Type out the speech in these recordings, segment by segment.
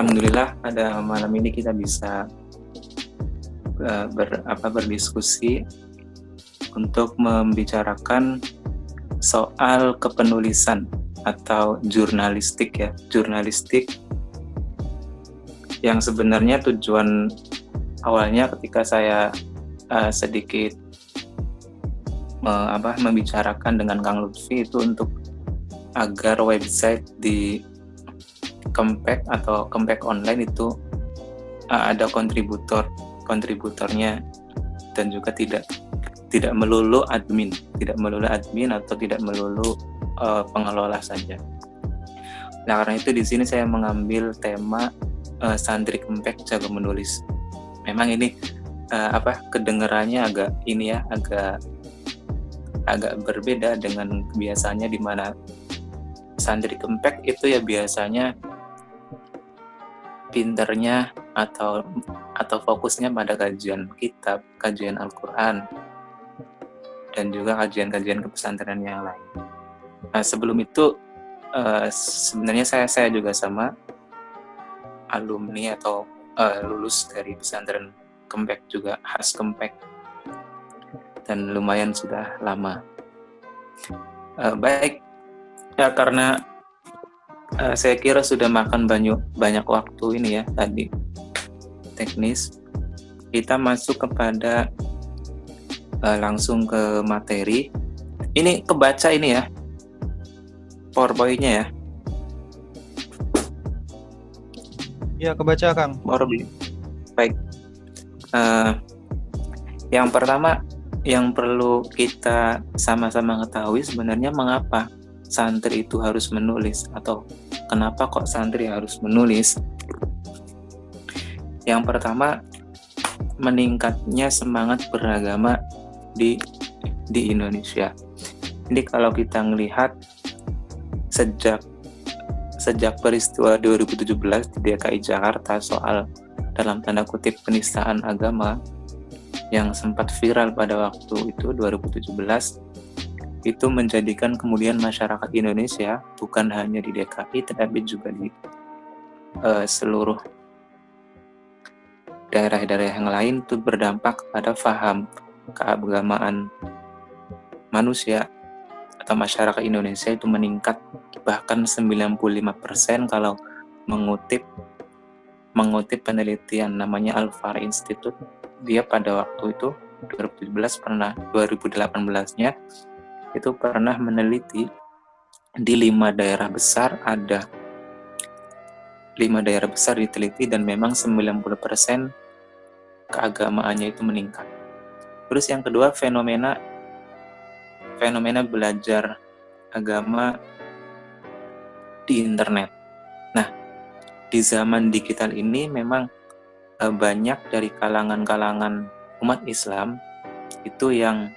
Alhamdulillah pada malam ini kita bisa uh, ber, apa, berdiskusi untuk membicarakan soal kepenulisan atau jurnalistik ya jurnalistik yang sebenarnya tujuan awalnya ketika saya uh, sedikit uh, apa membicarakan dengan Kang Lutfi itu untuk agar website di Kempek atau Kempek online itu uh, ada kontributor kontributornya dan juga tidak tidak melulu admin, tidak melulu admin atau tidak melulu uh, pengelola saja. Nah karena itu di sini saya mengambil tema uh, santri kempek jago menulis. Memang ini uh, apa kedengarannya agak ini ya agak agak berbeda dengan biasanya di mana santri kempek itu ya biasanya pinternya atau atau fokusnya pada kajian kitab, kajian Al-Qur'an, dan juga kajian-kajian kepesantrenan yang lain. Nah, sebelum itu uh, sebenarnya saya saya juga sama alumni atau uh, lulus dari pesantren Kempek juga khas Kempek dan lumayan sudah lama. Uh, baik ya karena uh, saya kira sudah makan banyak banyak waktu ini ya tadi teknis kita masuk kepada uh, langsung ke materi. Ini kebaca ini ya, powerpointnya ya. Iya kebaca Kang. PowerPoint. Baik. Uh, yang pertama yang perlu kita sama-sama ketahui sebenarnya mengapa santri itu harus menulis atau kenapa kok santri harus menulis. Yang pertama meningkatnya semangat beragama di di Indonesia. Jadi kalau kita melihat sejak sejak peristiwa 2017 di DKI Jakarta soal dalam tanda kutip penistaan agama yang sempat viral pada waktu itu 2017 itu menjadikan kemudian masyarakat Indonesia bukan hanya di DKI tetapi juga di uh, seluruh daerah-daerah yang lain itu berdampak pada faham keagamaan manusia atau masyarakat Indonesia itu meningkat. Bahkan 95% kalau mengutip mengutip penelitian namanya Alfar Institute dia pada waktu itu 2017 pernah 2018-nya itu pernah meneliti di lima daerah besar ada lima daerah besar diteliti dan memang 90% keagamaannya itu meningkat Terus yang kedua fenomena fenomena belajar agama di internet. Nah, di zaman digital ini memang eh, banyak dari kalangan-kalangan umat Islam itu yang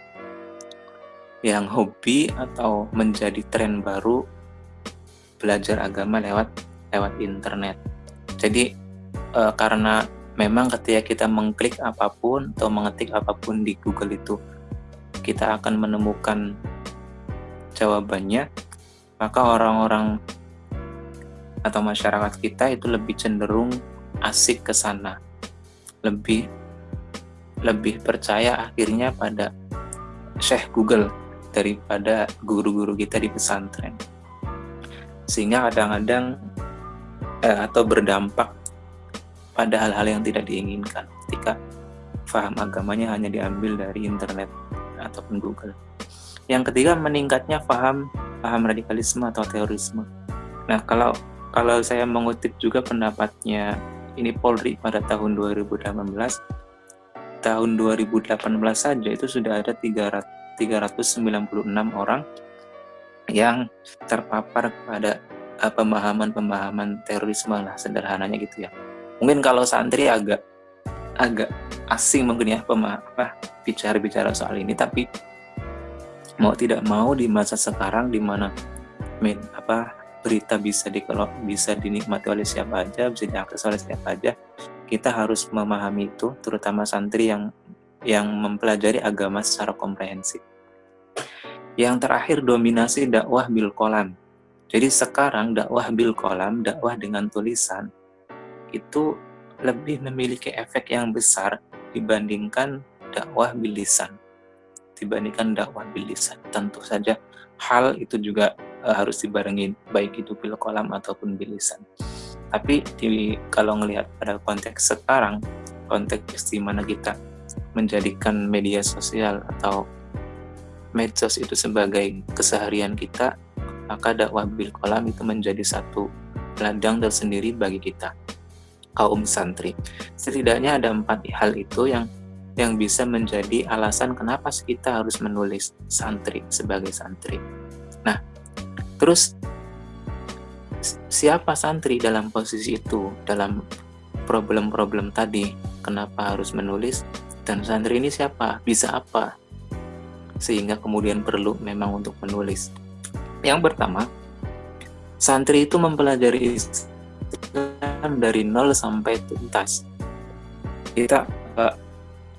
yang hobi atau menjadi tren baru belajar agama lewat lewat internet. Jadi eh, karena memang ketika kita mengklik apa pun atau mengetik apa pun di Google itu kita akan menemukan jawabannya maka orang-orang atau masyarakat kita itu lebih cenderung asik ke sana lebih lebih percaya akhirnya pada Syekh Google daripada guru-guru kita di pesantren sehingga kadang-kadang eh, atau berdampak pada hal-hal yang tidak diinginkan ketika faham agamanya hanya diambil dari internet ataupun Google. Yang ketiga meningkatnya faham paham radikalisme atau terorisme. Nah, kalau kalau saya mengutip juga pendapatnya ini Polri pada tahun 2018 tahun 2018 saja itu sudah ada 300, 396 orang yang terpapar pada eh, pemahaman-pemahaman terorisme lah sederhananya gitu ya. Mungkin kalau santri agak agak asing mungkin ya bicara-bicara soal ini tapi mau tidak mau di masa sekarang di mana apa berita bisa dikelok bisa dinikmati oleh siapa aja bisa diakses oleh siapa aja kita harus memahami itu terutama santri yang yang mempelajari agama secara komprehensif. Yang terakhir dominasi dakwah bil kolam. Jadi sekarang dakwah bil kolam dakwah dengan tulisan itu lebih memiliki efek yang besar dibandingkan dakwah bilisan dibandingkan dakwah bilisan tentu saja hal itu juga uh, harus dibarengi baik itu bil kolam ataupun bilisan tapi di, kalau ngelihat pada konteks sekarang konteks di mana kita menjadikan media sosial atau medsos itu sebagai keseharian kita maka dakwah bil kolam itu menjadi satu ladang tersendiri bagi kita kaum santri. Setidaknya ada empat hal itu yang yang bisa menjadi alasan kenapa kita harus menulis santri sebagai santri. Nah terus siapa santri dalam posisi itu dalam problem-problem tadi kenapa harus menulis dan santri ini siapa? Bisa apa? Sehingga kemudian perlu memang untuk menulis. Yang pertama santri itu mempelajari Islam dari nol sampai tuntas. Kita uh,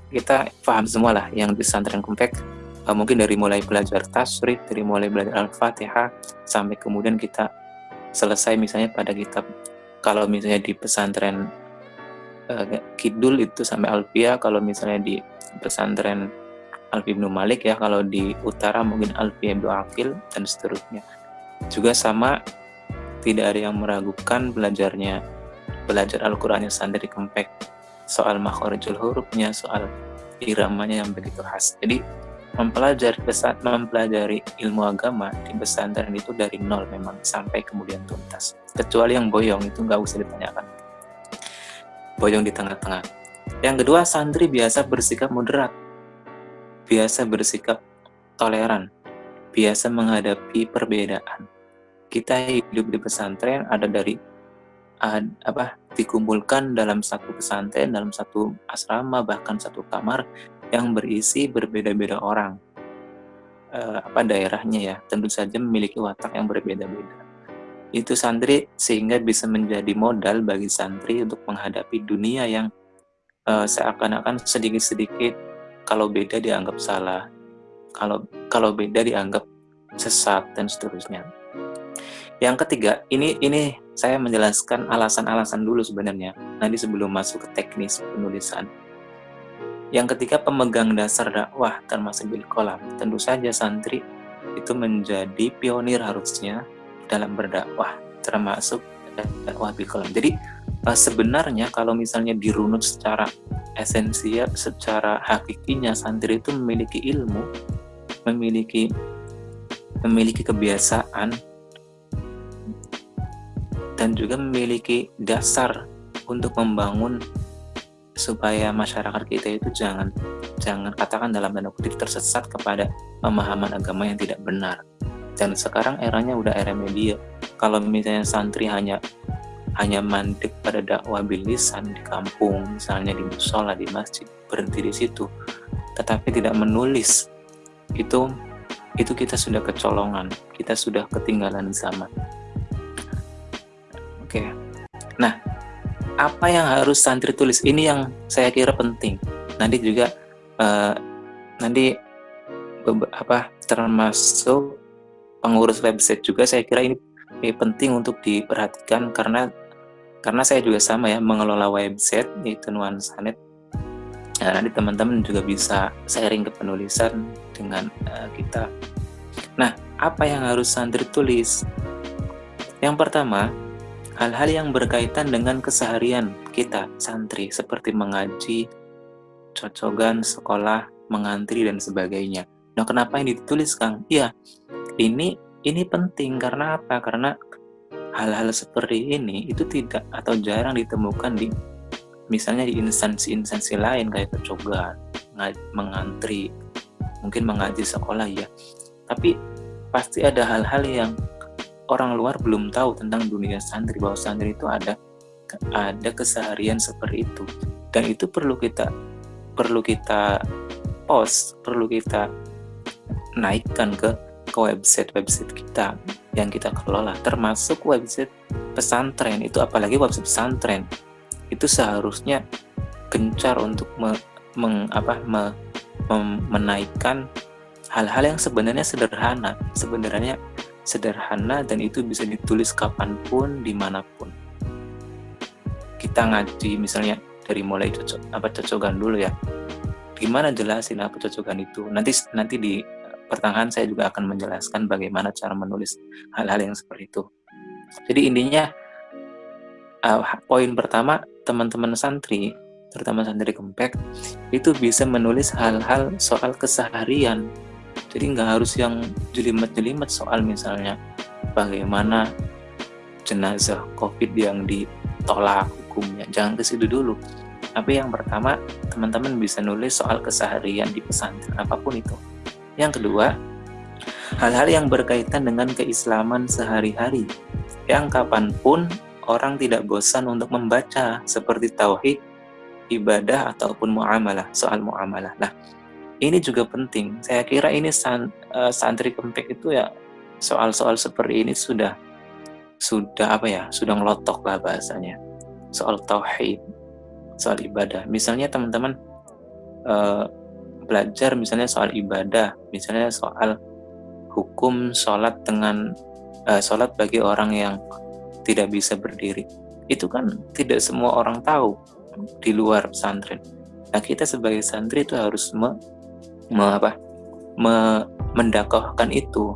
kita paham semua lah yang di pesantren kompak uh, mungkin dari mulai belajar tasrif dari mulai belajar al-fatihah sampai kemudian kita selesai misalnya pada kitab. Kalau misalnya di pesantren uh, kidul itu sampai alfia kalau misalnya di pesantren Alfi bin Malik ya kalau di utara mungkin Alfi bin Akil dan seterusnya. Juga sama tidak ada yang meragukan belajarnya belajar Al-Qurannya sendiri kempek. Soal makhorijul hurufnya soal iramanya yang begitu khas. Jadi mempelajari pesat mempelajari ilmu agama di pesantren itu dari nol memang sampai kemudian tuntas. Kecuali yang boyong itu nggak usah ditanyakan boyong di tengah-tengah. Yang kedua santri biasa bersikap moderat biasa bersikap toleran biasa menghadapi perbedaan. Kita hidup di pesantren ada dari ad, apa dikumpulkan dalam satu pesantren dalam satu asrama bahkan satu kamar yang berisi berbeda-beda orang. E, apa daerahnya ya tentu saja memiliki watak yang berbeda-beda itu santri sehingga bisa menjadi modal bagi santri untuk menghadapi dunia yang e, seakan-akan sedikit-sedikit kalau beda dianggap salah kalau kalau beda dianggap sesat dan seterusnya yang ketiga, ini ini saya menjelaskan alasan-alasan dulu sebenarnya. Nanti sebelum masuk ke teknis penulisan. Yang ketiga, pemegang dasar dakwah termasuk bil kolam. Tentu saja santri itu menjadi pionir harusnya dalam berdakwah, termasuk dakwah bil kolam. Jadi eh, sebenarnya kalau misalnya dirunut secara esensial, secara hakikinya santri itu memiliki ilmu, memiliki memiliki kebiasaan dan juga memiliki dasar untuk membangun supaya masyarakat kita itu jangan jangan katakan dalam tanda kutip tersesat kepada pemahaman agama yang tidak benar dan sekarang eranya udah era media kalau misalnya santri hanya hanya mandek pada dakwah bilisan di kampung misalnya di musola di masjid berhenti di situ tetapi tidak menulis itu itu kita sudah kecolongan kita sudah ketinggalan zaman Oke. Nah, apa yang harus santri tulis? Ini yang saya kira penting. Nanti juga uh, nanti apa termasuk pengurus website juga saya kira ini penting untuk diperhatikan karena karena saya juga sama ya mengelola website yaitu nuansanet nah, nanti teman-teman juga bisa sharing ke penulisan dengan uh, kita nah apa yang harus santri tulis yang pertama hal-hal yang berkaitan dengan keseharian kita santri seperti mengaji, cocogan, sekolah, mengantri dan sebagainya. Nah, kenapa ini ditulis, Kang? Iya, ini ini penting karena apa? Karena hal-hal seperti ini itu tidak atau jarang ditemukan di misalnya di instansi-instansi lain kayak cocogan, mengantri, mungkin mengaji sekolah ya. Tapi pasti ada hal-hal yang orang luar belum tahu tentang dunia santri bahwa santri itu ada ada keseharian seperti itu dan itu perlu kita perlu kita post perlu kita naikkan ke ke website website kita yang kita kelola termasuk website pesantren. Itu apalagi website pesantren itu seharusnya gencar untuk me, meng, apa, me, mem, menaikkan hal-hal yang sebenarnya sederhana. Sebenarnya sederhana dan itu bisa ditulis kapan pun, di mana pun. kita ngaji misalnya dari mulai cocok apa cocokan dulu ya. Gimana jelasin apa cocokan itu? Nanti nanti di pertengahan saya juga akan menjelaskan bagaimana cara menulis hal-hal yang seperti itu. Jadi intinya uh, poin pertama teman-teman santri terutama santri kempek itu bisa menulis hal-hal soal keseharian. Jadi nggak harus yang jelimet-jelimet soal misalnya bagaimana jenazah covid yang ditolak hukumnya. Jangan ke situ dulu. Tapi yang pertama teman-teman bisa nulis soal keseharian di pesantren apa pun itu yang kedua hal-hal yang berkaitan dengan keislaman sehari-hari. Yang kapan pun orang tidak bosan untuk membaca seperti tauhid ibadah ataupun muamalah soal muamalah. Nah ini juga penting. Saya kira ini san, uh, santri kempek itu ya soal-soal seperti ini sudah sudah apa ya sudah ngelotok lah bahasanya. Soal tauhid soal ibadah. Misalnya teman-teman uh, belajar misalnya soal ibadah misalnya soal hukum sholat dengan uh, sholat bagi orang yang tidak bisa berdiri. Itu kan tidak semua orang tahu di luar pesantren. Nah kita sebagai santri itu harus me me, apa, me, mendakwahkan itu.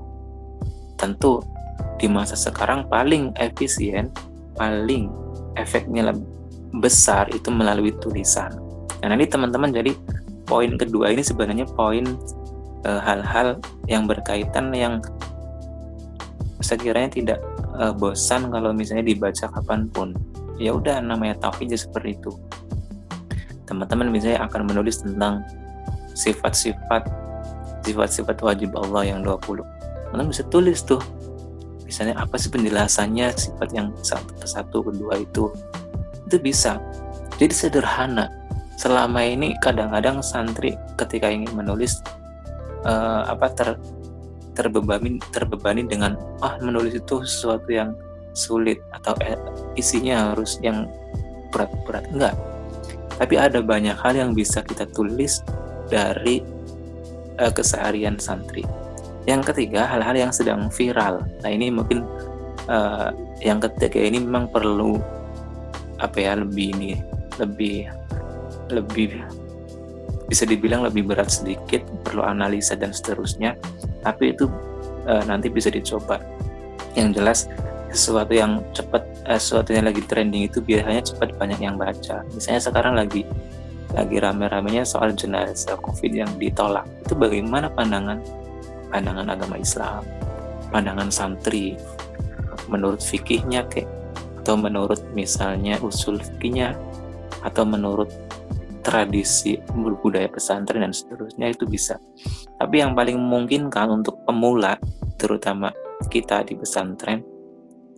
Tentu di masa sekarang paling efisien paling efeknya besar itu melalui tulisan. Nah nanti teman-teman jadi poin kedua ini sebenarnya poin e, hal-hal yang berkaitan yang sekiranya tidak e, bosan kalau misalnya dibaca kapan pun. Ya udah namanya tauhid seperti itu. Teman-teman misalnya akan menulis tentang sifat-sifat sifat-sifat wajib Allah yang 20 Kalian bisa tulis tuh misalnya apa sih penjelasannya sifat yang satu satu kedua itu. Itu bisa. Jadi sederhana selama ini kadang-kadang santri ketika ingin menulis uh, apa ter terbebani terbebani dengan ah menulis itu sesuatu yang sulit atau eh, isinya harus yang berat-berat enggak tapi ada banyak hal yang bisa kita tulis dari uh, keseharian santri. Yang ketiga, hal-hal yang sedang viral. Nah, ini mungkin uh, yang ketiga ini memang perlu apa ya lebih ini lebih lebih bisa dibilang lebih berat sedikit, perlu analisa dan seterusnya. Tapi itu uh, nanti bisa dicoba. Yang jelas sesuatu yang cepat, uh, sesuatu yang lagi trending itu biasanya cepat banyak yang baca. Misalnya sekarang lagi lagi rame-ramenya soal jenazah COVID yang ditolak. Itu bagaimana pandangan pandangan agama Islam, pandangan santri, menurut fikihnya kayak atau menurut misalnya usul fikihnya atau menurut tradisi budaya pesantren dan seterusnya itu bisa. Tapi yang paling mungkin kan untuk pemula, terutama kita di pesantren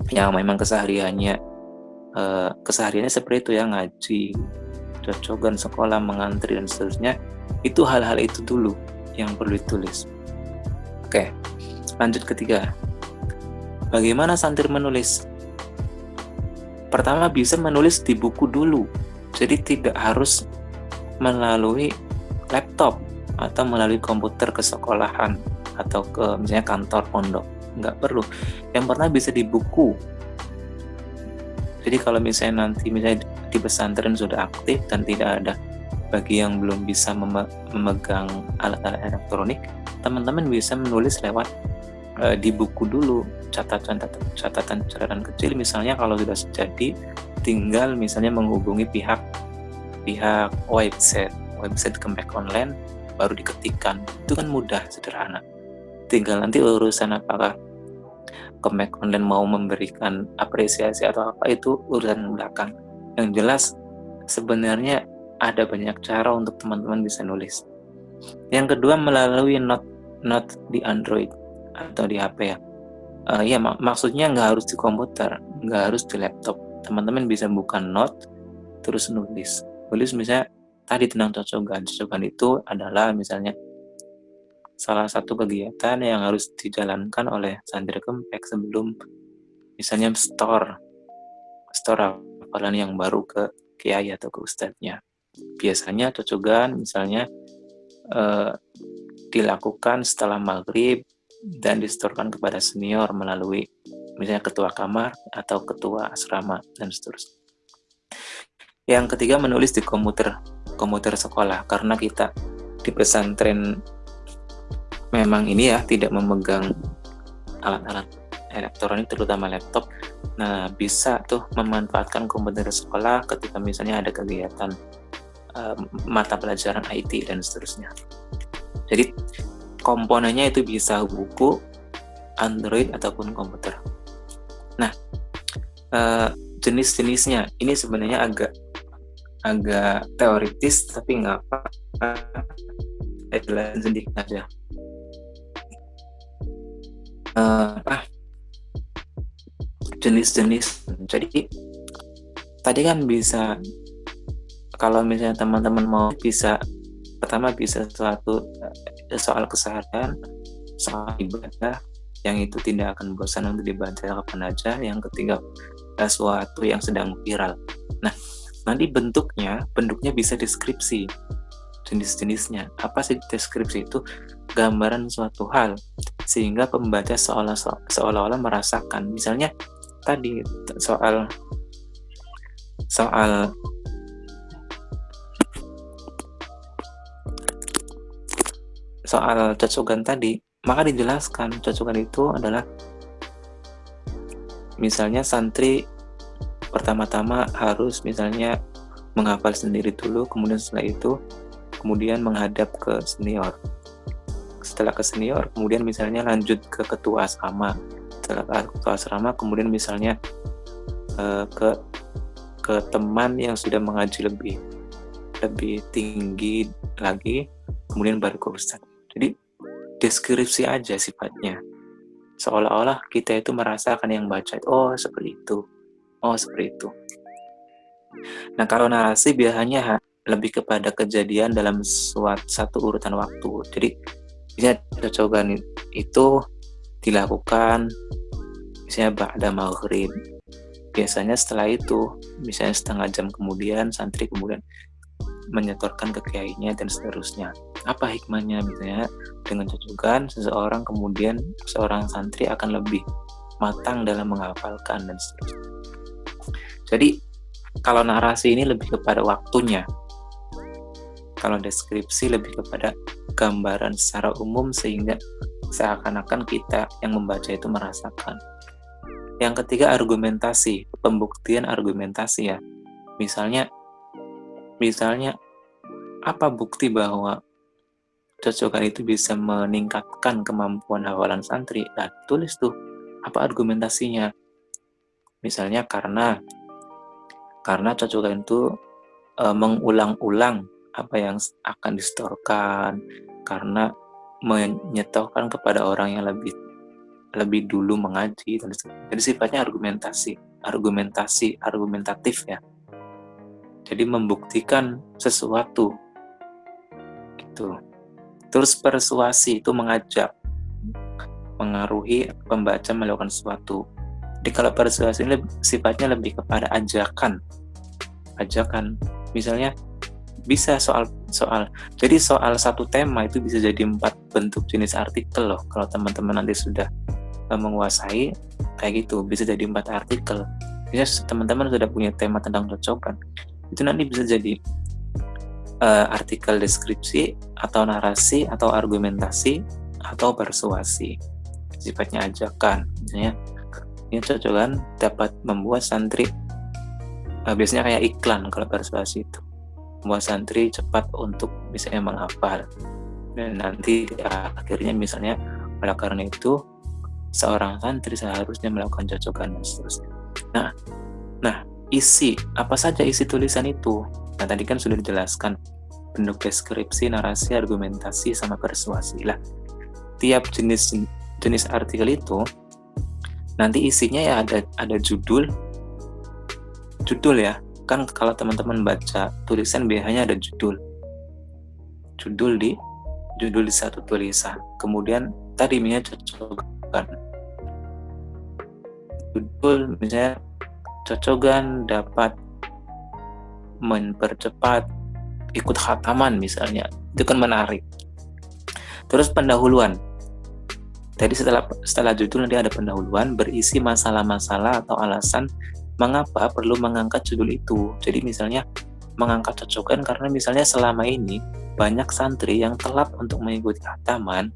yang memang kesehariannya eh, kesehariannya seperti itu ya ngaji cocokan sekolah mengantri dan seterusnya itu hal-hal itu dulu yang perlu ditulis. Oke lanjut ketiga. Bagaimana santri menulis? Pertama bisa menulis di buku dulu. Jadi tidak harus melalui laptop atau melalui komputer ke sekolahan atau ke misalnya kantor pondok. Nggak perlu. Yang pertama bisa di buku. Jadi kalau misalnya nanti misalnya di pesantren sudah aktif dan tidak ada bagi yang belum bisa memegang alat-alat elektronik, teman-teman bisa menulis lewat e, di buku dulu. Catatan-catatan catatan kecil. Misalnya kalau sudah jadi tinggal misalnya menghubungi pihak pihak website website Kemek Online baru diketikkan itu kan mudah sederhana tinggal nanti urusan apakah Kemek Online mau memberikan apresiasi atau apa itu urusan belakang. Yang jelas sebenarnya ada banyak cara untuk teman-teman bisa nulis. Yang kedua melalui note note di Android atau di HP ya. Uh, ya mak maksudnya nggak harus di komputer, nggak harus di laptop. Teman-teman bisa buka note terus nulis. Nulis misalnya tadi tentang cocokan. Cocokan itu adalah misalnya salah satu kegiatan yang harus dijalankan oleh santri kempek sebelum misalnya store store hafalan yang baru ke kiai atau ke ustadznya biasanya cocogan misalnya eh, dilakukan setelah maghrib dan distorkan kepada senior melalui misalnya ketua kamar atau ketua asrama dan seterusnya Yang ketiga menulis di komputer komputer sekolah karena kita di pesantren memang ini ya tidak memegang alat-alat elektronik terutama laptop. Nah, bisa tuh memanfaatkan komputer sekolah ketika misalnya ada kegiatan uh, mata pelajaran IT dan seterusnya. Jadi komponennya itu bisa buku, Android ataupun komputer. Nah, uh, jenis-jenisnya ini sebenarnya agak agak teoritis tapi nggak apa-apa. Sedikit aja. Uh, ah jenis-jenis. Jadi tadi kan bisa kalau misalnya teman-teman mau bisa pertama bisa suatu eh, soal kesehatan soal ibadah yang itu tidak akan bosan untuk dibaca kapan aja yang ketiga sesuatu yang sedang viral. Nah nanti bentuknya bentuknya bisa deskripsi jenis-jenisnya. Apa sih deskripsi itu? Gambaran suatu hal sehingga pembaca seolah-olah merasakan. Misalnya tadi soal soal soal cocokan tadi maka dijelaskan. Cocokan itu adalah misalnya santri pertama-tama harus misalnya menghafal sendiri dulu kemudian setelah itu kemudian menghadap ke senior. Setelah ke senior kemudian misalnya lanjut ke ketua asrama. Setelah ke ketua asrama kemudian misalnya uh, ke ke teman yang sudah mengaji lebih lebih tinggi lagi kemudian baru ke ustadz. Jadi deskripsi aja sifatnya. Seolah-olah kita itu merasakan yang baca oh seperti itu Oh, seperti itu. Nah, kalau narasi biasanya lebih kepada kejadian dalam suatu satu urutan waktu. Jadi, bisa cocokan itu dilakukan misalnya pada maghrib. Biasanya setelah itu, misalnya setengah jam kemudian, santri kemudian menyetorkan ke kiainya dan seterusnya. Apa hikmahnya misalnya dengan cocokan seseorang kemudian seorang santri akan lebih matang dalam menghafalkan dan seterusnya. Jadi kalau narasi ini lebih kepada waktunya. Kalau deskripsi lebih kepada gambaran secara umum sehingga seakan-akan kita yang membaca itu merasakan. Yang ketiga argumentasi, pembuktian argumentasi ya. Misalnya misalnya apa bukti bahwa cocokan itu bisa meningkatkan kemampuan hafalan santri? Nah, tulis tuh apa argumentasinya. Misalnya karena karena cocokan itu e, mengulang-ulang apa yang akan distorkan. Karena menyetokan kepada orang yang lebih lebih dulu mengaji jadi sifatnya argumentasi argumentasi argumentatif ya. Jadi membuktikan sesuatu. Gitu. Terus persuasi itu mengajak mengaruhi pembaca melakukan sesuatu jadi kalau persuasi ini sifatnya lebih kepada ajakan. Ajakan. Misalnya bisa soal soal. Jadi soal satu tema itu bisa jadi empat bentuk jenis artikel loh. Kalau teman-teman nanti sudah uh, menguasai kayak gitu, bisa jadi empat artikel. Bisa teman-teman sudah punya tema tentang cocokan. Itu nanti bisa jadi uh, artikel deskripsi atau narasi atau argumentasi atau persuasi. Sifatnya ajakan. Misalnya ini cocok kan dapat membuat santri uh, biasanya kayak iklan kalau persuasi itu. Membuat santri cepat untuk misalnya menghafal. Dan nanti akhirnya misalnya oleh karena itu seorang santri seharusnya melakukan cocokan dan seterusnya. Nah nah isi apa saja isi tulisan itu? Nah tadi kan sudah dijelaskan bentuk deskripsi narasi argumentasi sama persuasi lah. Tiap jenis jenis artikel itu nanti isinya ya ada ada judul. Judul ya. Kan kalau teman-teman baca tulisan biasanya ada judul. Judul di judul di satu tulisan. Kemudian tadi misalnya cocokan. Judul misalnya cocokan dapat mempercepat ikut khataman misalnya. Itu kan menarik. Terus pendahuluan jadi setelah setelah judul nanti ada pendahuluan berisi masalah-masalah atau alasan mengapa perlu mengangkat judul itu. Jadi misalnya mengangkat cocokan karena misalnya selama ini banyak santri yang telat untuk mengikuti hataman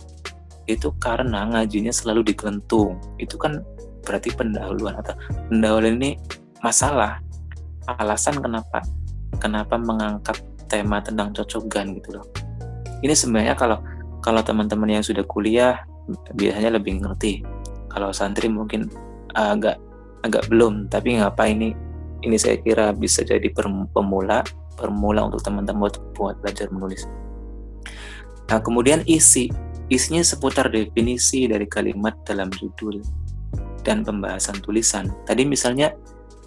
itu karena ngajinya selalu digelentung. Itu kan berarti pendahuluan atau pendahuluan ini masalah. Alasan kenapa kenapa mengangkat tema tentang cocokan gitu loh. Ini sebenarnya kalau kalau teman-teman yang sudah kuliah biasanya lebih ngerti. Kalau santri mungkin agak agak belum, tapi ngapa ini ini saya kira bisa jadi pemula pemula untuk teman-teman buat belajar menulis. Nah, kemudian isi. Isinya seputar definisi dari kalimat dalam judul dan pembahasan tulisan. Tadi misalnya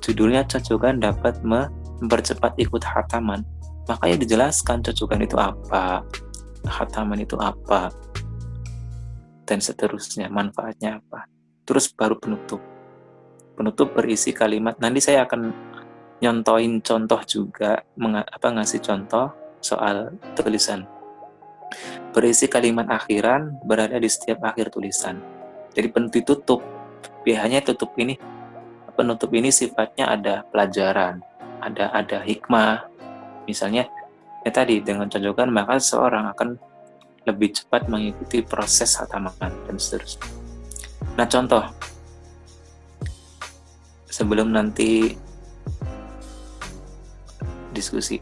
judulnya cocokan dapat mempercepat ikut hataman. Makanya dijelaskan cocokan itu apa, hataman itu apa, dan seterusnya, manfaatnya apa. Terus baru penutup. Penutup berisi kalimat, nanti saya akan nyontoin contoh juga, apa ngasih contoh soal tulisan. Berisi kalimat akhiran berada di setiap akhir tulisan. Jadi penutup tutup, biasanya tutup ini, penutup ini sifatnya ada pelajaran, ada ada hikmah. Misalnya, ya tadi dengan cocokan maka seorang akan lebih cepat mengikuti proses hataman dan seterusnya. Nah contoh, sebelum nanti diskusi.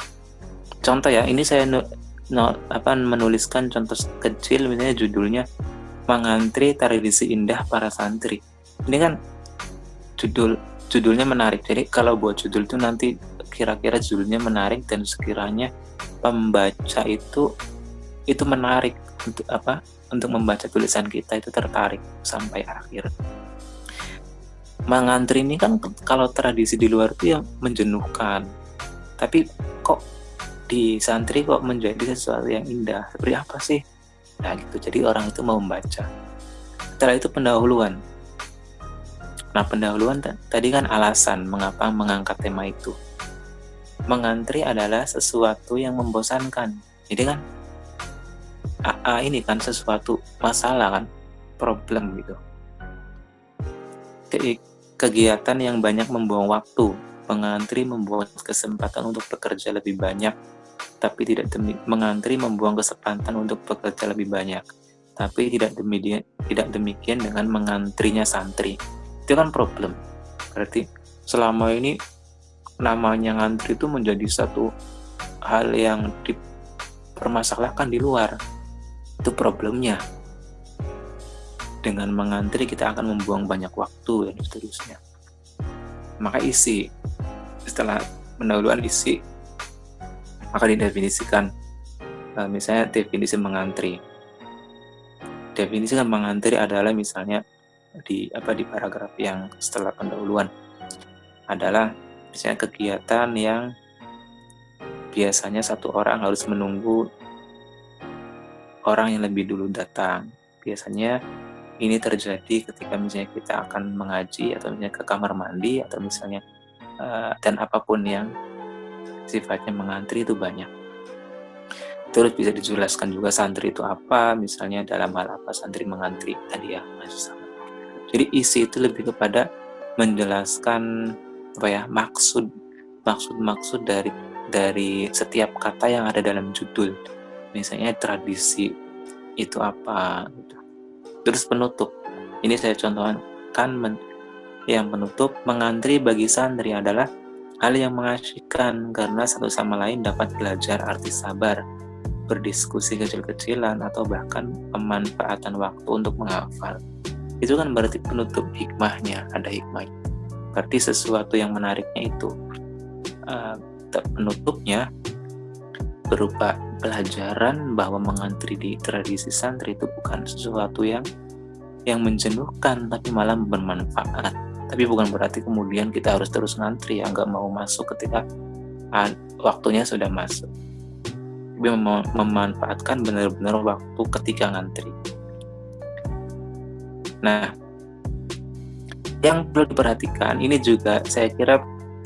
Contoh ya, ini saya no, no, apa menuliskan contoh kecil misalnya judulnya Mengantri Tradisi Indah Para Santri. Ini kan judul judulnya menarik. Jadi kalau buat judul itu nanti kira-kira judulnya menarik dan sekiranya pembaca itu itu menarik untuk apa? Untuk membaca tulisan kita itu tertarik sampai akhir. Mengantri ini kan kalau tradisi di luar itu yang menjenuhkan. Tapi kok di santri kok menjadi sesuatu yang indah? Seperti apa sih? Nah gitu. Jadi orang itu mau membaca. Setelah itu pendahuluan. Nah pendahuluan tadi kan alasan mengapa mengangkat tema itu. Mengantri adalah sesuatu yang membosankan. Jadi kan AA ini kan sesuatu masalah kan problem gitu kegiatan yang banyak membuang waktu Mengantri membuat kesempatan untuk bekerja lebih banyak, tapi tidak demi, mengantri membuang kesempatan untuk bekerja lebih banyak, tapi tidak demikian, tidak demikian dengan mengantrinya santri. Itu kan problem. Berarti selama ini namanya ngantri itu menjadi satu hal yang dipermasalahkan di luar. Itu problemnya. Dengan mengantri kita akan membuang banyak waktu dan seterusnya. Maka isi setelah pendahuluan isi maka didefinisikan uh, misalnya definisi mengantri definisi mengantri adalah misalnya di apa di paragraf yang setelah pendahuluan adalah misalnya kegiatan yang biasanya satu orang harus menunggu orang yang lebih dulu datang biasanya ini terjadi ketika misalnya kita akan mengaji atau misalnya ke kamar mandi atau misalnya Eh, dan apa pun yang sifatnya mengantri itu banyak. Terus bisa dijelaskan juga santri itu apa, misalnya dalam hal apa santri mengantri tadi ya, sama. Jadi isi itu lebih kepada menjelaskan apa ya maksud maksud-maksud dari dari setiap kata yang ada dalam judul. Misalnya tradisi itu apa gitu. Terus penutup. Ini saya contohkan men yang menutup mengantri bagi santri adalah hal yang mengasyikkan karena satu sama lain dapat belajar arti sabar, berdiskusi kecil-kecilan, atau bahkan pemanfaatan waktu untuk menghafal. Itu kan berarti penutup hikmahnya, ada hikmah. Berarti sesuatu yang menariknya itu. Uh, penutupnya berupa pelajaran bahwa mengantri di tradisi santri itu bukan sesuatu yang yang menjenuhkan tapi malah bermanfaat. Tapi bukan berarti kemudian kita harus terus ngantri ya nggak mau masuk ketika waktunya sudah masuk. Tapi mem memanfaatkan benar-benar waktu ketika ngantri. Nah yang perlu diperhatikan ini juga saya kira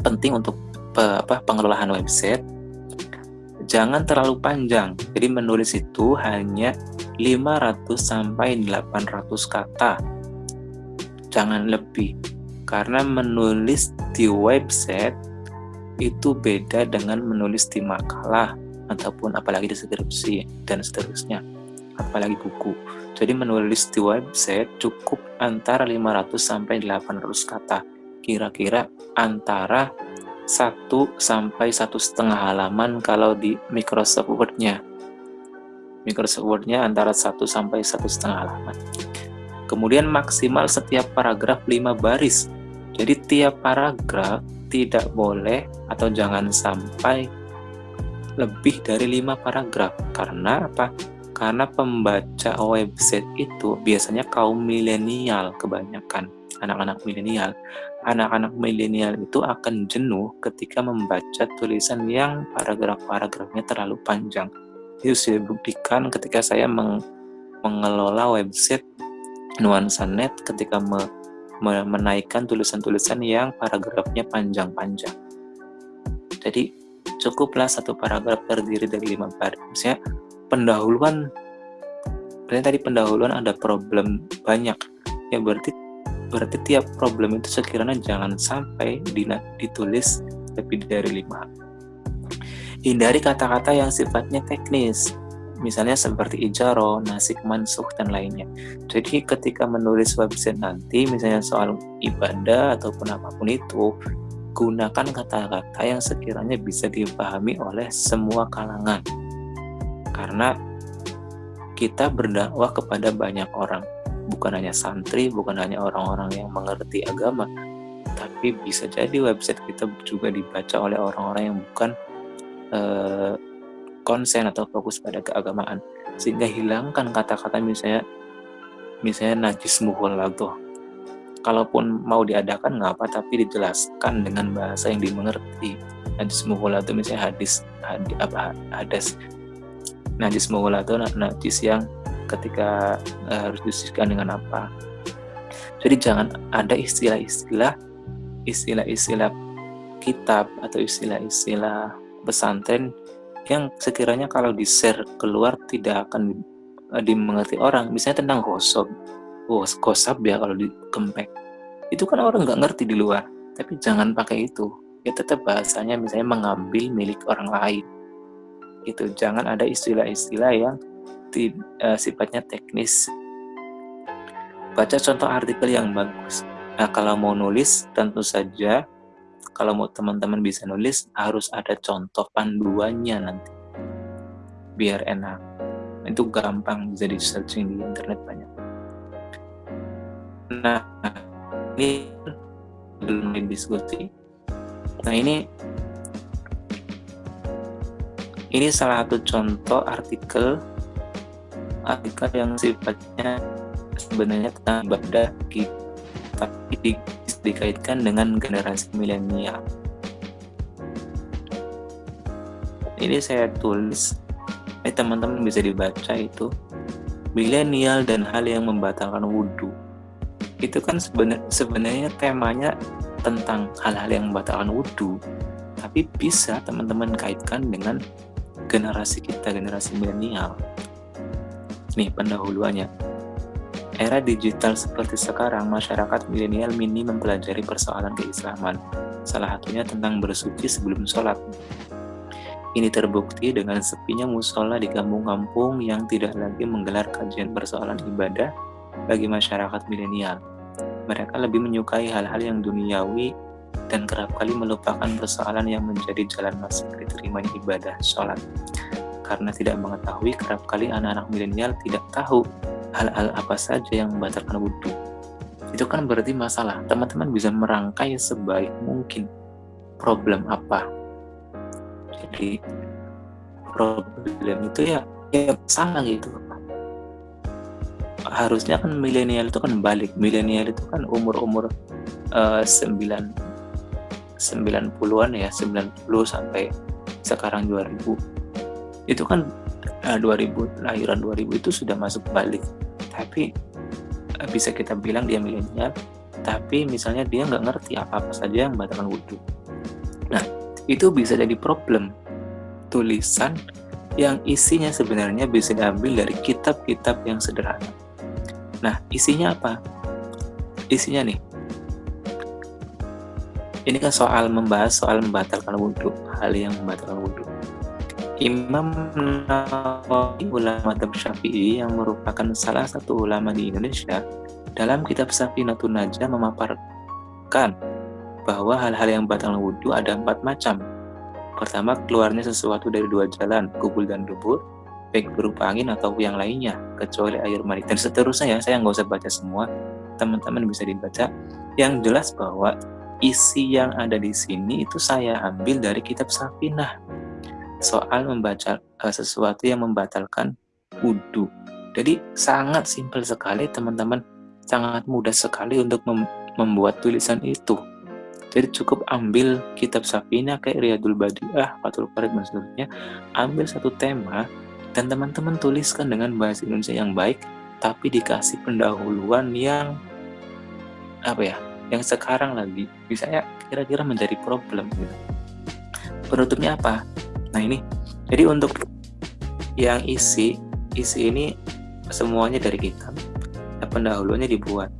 penting untuk apa, pengelolaan website jangan terlalu panjang jadi menulis itu hanya 500 sampai 800 kata jangan lebih Karena menulis di website itu beda dengan menulis di makalah ataupun apalagi di skripsi dan seterusnya, apalagi buku. Jadi menulis di website cukup antara 500 sampai 800 kata. Kira-kira antara satu sampai satu setengah halaman kalau di Microsoft Word-nya. Microsoft Word-nya antara satu sampai satu setengah halaman. Kemudian maksimal setiap paragraf 5 baris jadi tiap paragraf tidak boleh atau jangan sampai lebih dari lima paragraf. Karena apa? Karena pembaca website itu biasanya kaum milenial kebanyakan, anak-anak milenial. Anak-anak milenial itu akan jenuh ketika membaca tulisan yang paragraf-paragrafnya terlalu panjang. Itu sudah dibuktikan ketika saya meng mengelola website nuansa net ketika me menaikkan tulisan-tulisan yang paragrafnya panjang-panjang. Jadi cukuplah satu paragraf terdiri dari lima baris. Misalnya pendahuluan, berarti tadi pendahuluan ada problem banyak. Ya berarti berarti tiap problem itu sekiranya jangan sampai ditulis lebih dari lima. Hindari kata-kata yang sifatnya teknis misalnya seperti ijaro, nasik mansuh, dan lainnya. Jadi ketika menulis website nanti, misalnya soal ibadah ataupun apa pun itu, gunakan kata-kata yang sekiranya bisa dipahami oleh semua kalangan. Karena kita berdakwah kepada banyak orang, bukan hanya santri, bukan hanya orang-orang yang mengerti agama, tapi bisa jadi website kita juga dibaca oleh orang-orang yang bukan uh, konsen atau fokus pada keagamaan. Sehingga hilangkan kata-kata misalnya misalnya najis tuh kalaupun mau diadakan nggak apa tapi dijelaskan dengan bahasa yang dimengerti. Najis itu misalnya hadis hadis apa hadas najis itu najis yang ketika uh, harus disiskan dengan apa jadi jangan ada istilah-istilah istilah-istilah kitab atau istilah-istilah pesantren yang sekiranya kalau di-share keluar tidak akan uh, dimengerti orang. Misalnya tentang gosok. Oh, gosap ya kalau di kempek. Itu kan orang nggak ngerti di luar. Tapi jangan pakai itu. Ya tetap bahasanya misalnya mengambil milik orang lain. Itu jangan ada istilah-istilah yang uh, sifatnya teknis. Baca contoh artikel yang bagus. Nah, kalau mau nulis tentu saja kalau mau teman-teman bisa nulis harus ada contoh panduannya nanti. Biar enak. Itu gampang bisa di searching di internet banyak. Nah ini belum diskusi nah ini ini salah satu contoh artikel artikel yang sifatnya sebenarnya tentang ibadah kita dikaitkan dengan generasi milenial. Ini saya tulis, eh teman-teman bisa dibaca itu milenial dan hal yang membatalkan wudhu. Itu kan sebenarnya, sebenarnya temanya tentang hal-hal yang membatalkan wudhu, tapi bisa teman-teman kaitkan dengan generasi kita, generasi milenial. Nih pendahuluannya era digital seperti sekarang, masyarakat milenial minim mempelajari persoalan keislaman, salah satunya tentang bersuci sebelum sholat. Ini terbukti dengan sepinya musola di kampung-kampung yang tidak lagi menggelar kajian persoalan ibadah bagi masyarakat milenial. Mereka lebih menyukai hal-hal yang duniawi dan kerap kali melupakan persoalan yang menjadi jalan masuk diterimanya ibadah sholat. Karena tidak mengetahui, kerap kali anak-anak milenial tidak tahu hal-hal apa saja yang membatalkan wudhu. Itu kan berarti masalah. Teman-teman bisa merangkai sebaik mungkin problem apa. Jadi problem itu ya ya salah gitu. Harusnya kan milenial itu kan balik. Milenial itu kan umur-umur uh, 9 90-an ya 90 sampai sekarang 2000 itu kan uh, eh, 2000 lahiran 2000 itu sudah masuk balik. Tapi uh, bisa kita bilang dia milenial tapi misalnya dia nggak ngerti apa-apa saja yang membatalkan wudhu. Nah itu bisa jadi problem tulisan yang isinya sebenarnya bisa diambil dari kitab-kitab yang sederhana. Nah isinya apa? Isinya nih ini kan soal membahas soal membatalkan wudhu, hal yang membatalkan wudhu. Imam Nawawi ulama Syafi'i yang merupakan salah satu ulama di Indonesia dalam kitab Safinatun Najah memaparkan bahwa hal-hal yang batal wudhu ada empat macam. Pertama, keluarnya sesuatu dari dua jalan, kubul dan dubur, baik berupa angin atau yang lainnya, kecuali air mani. Dan seterusnya ya, saya nggak usah baca semua, teman-teman bisa dibaca. Yang jelas bahwa isi yang ada di sini itu saya ambil dari kitab Safinah. Soal membaca uh, sesuatu yang membatalkan wudhu. Jadi sangat simpel sekali teman-teman, sangat mudah sekali untuk mem membuat tulisan itu jadi cukup ambil kitab Safina kayak Riyadul Badiah, Fatul Farid dan seterusnya, ambil satu tema dan teman-teman tuliskan dengan bahasa Indonesia yang baik, tapi dikasih pendahuluan yang apa ya, yang sekarang lagi misalnya kira-kira menjadi problem gitu. Penutupnya apa? Nah ini, jadi untuk yang isi, isi ini semuanya dari kitab, pendahuluannya dibuat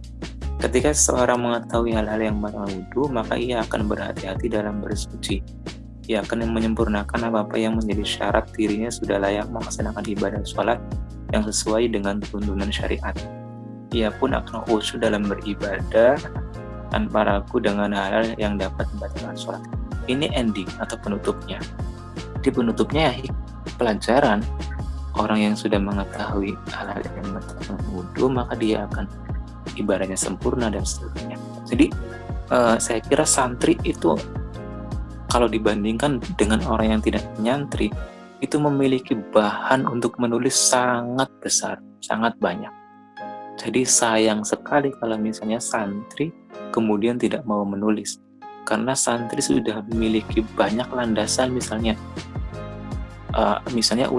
Ketika seseorang mengetahui hal-hal yang batal wudhu, maka ia akan berhati-hati dalam bersuci. Ia akan menyempurnakan apa-apa yang menjadi syarat dirinya sudah layak melaksanakan ibadah sholat yang sesuai dengan tuntunan syariat. Ia pun akan khusyuk dalam beribadah tanpa ragu dengan hal-hal yang dapat membatalkan sholat. Ini ending atau penutupnya. Di penutupnya ya pelajaran orang yang sudah mengetahui hal-hal yang membatalkan wudhu, maka dia akan ibadahnya sempurna dan seterusnya. Jadi uh, saya kira santri itu kalau dibandingkan dengan orang yang tidak nyantri itu memiliki bahan untuk menulis sangat besar, sangat banyak. Jadi sayang sekali kalau misalnya santri kemudian tidak mau menulis. Karena santri sudah memiliki banyak landasan misalnya uh, misalnya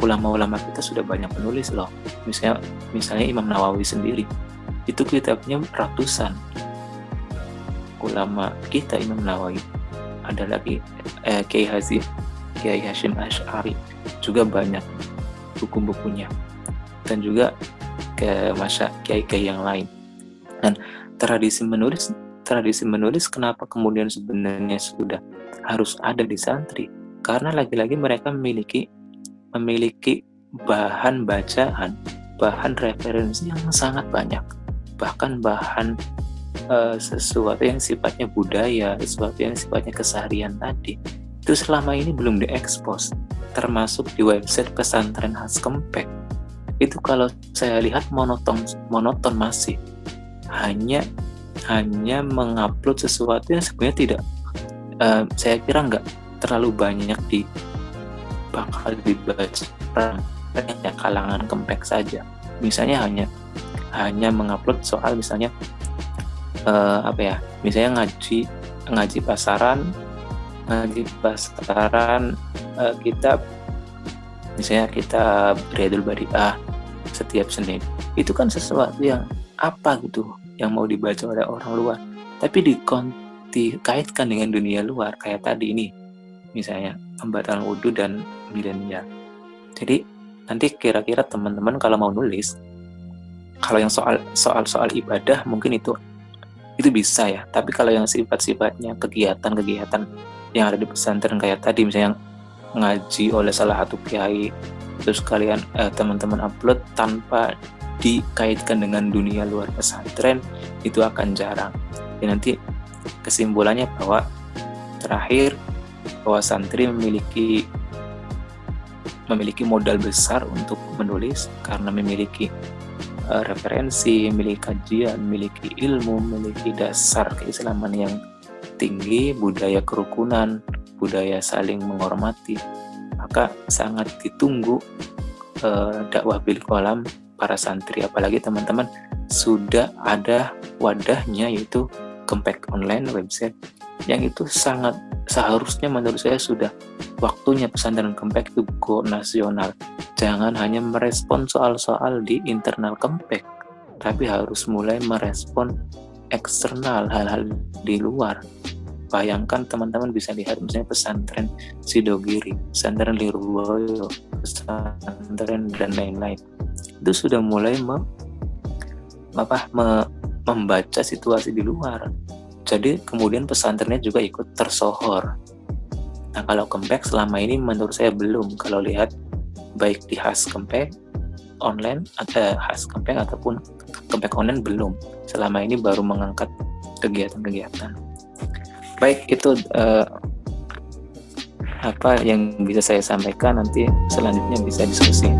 ulama-ulama kita sudah banyak menulis loh. Misalnya misalnya Imam Nawawi sendiri. Itu kitabnya ratusan. Ulama kita Imam Nawawi. Ada lagi eh, Kiai Hazim Kiai Hashim Ash'ari. Juga banyak buku-bukunya. Dan juga ke masa kiai-kiai yang lain. Dan tradisi menulis tradisi menulis kenapa kemudian sebenarnya sudah harus ada di santri? Karena lagi-lagi mereka memiliki memiliki bahan bacaan bahan referensi yang sangat banyak. Bahkan bahan uh, sesuatu yang sifatnya budaya, sesuatu yang sifatnya keseharian tadi, itu selama ini belum diekspos, termasuk di website pesantren khas Kempek. Itu kalau saya lihat monoton, monoton masih hanya hanya mengupload sesuatu yang sebenarnya tidak, uh, saya kira nggak terlalu banyak di bakal dibaca hanya kalangan Kempek saja. Misalnya hanya hanya mengupload soal misalnya uh, apa ya misalnya ngaji ngaji pasaran ngaji pasaran uh, kita misalnya kita Riyadul Badiah setiap Senin itu kan sesuatu yang apa gitu yang mau dibaca oleh orang luar. Tapi dikaitkan dengan dunia luar kayak tadi ini misalnya pembatalan wudhu dan milenial. Jadi nanti kira-kira teman-teman kalau mau nulis kalau yang soal soal soal ibadah mungkin itu itu bisa ya. Tapi kalau yang sifat-sifatnya kegiatan-kegiatan yang ada di pesantren kayak tadi misalnya ngaji oleh salah satu kiai terus kalian eh, teman-teman upload tanpa dikaitkan dengan dunia luar pesantren itu akan jarang. Ya nanti kesimpulannya bahwa terakhir bahwa santri memiliki memiliki modal besar untuk menulis karena memiliki uh, referensi, memiliki kajian, memiliki ilmu, memiliki dasar keislaman yang tinggi, budaya kerukunan, budaya saling menghormati, maka sangat ditunggu uh, dakwah bil kolam para santri, apalagi teman-teman sudah ada wadahnya yaitu Kempek Online website yang itu sangat seharusnya menurut saya sudah waktunya pesantren Kempek itu go nasional. Jangan hanya merespon soal-soal di internal Kempek tapi harus mulai merespon eksternal hal-hal di luar bayangkan teman-teman bisa lihat misalnya pesantren Sidogiri, pesantren Lirboyo, pesantren dan lain-lain. Itu sudah mulai me, apa, me, membaca situasi di luar. Jadi kemudian pesantrennya juga ikut tersohor. Nah kalau Kempek selama ini menurut saya belum. Kalau lihat baik di khas Kempek online ada khas Kempek ataupun Kempek online belum. Selama ini baru mengangkat kegiatan-kegiatan baik itu uh, apa yang bisa saya sampaikan nanti selanjutnya bisa diskusi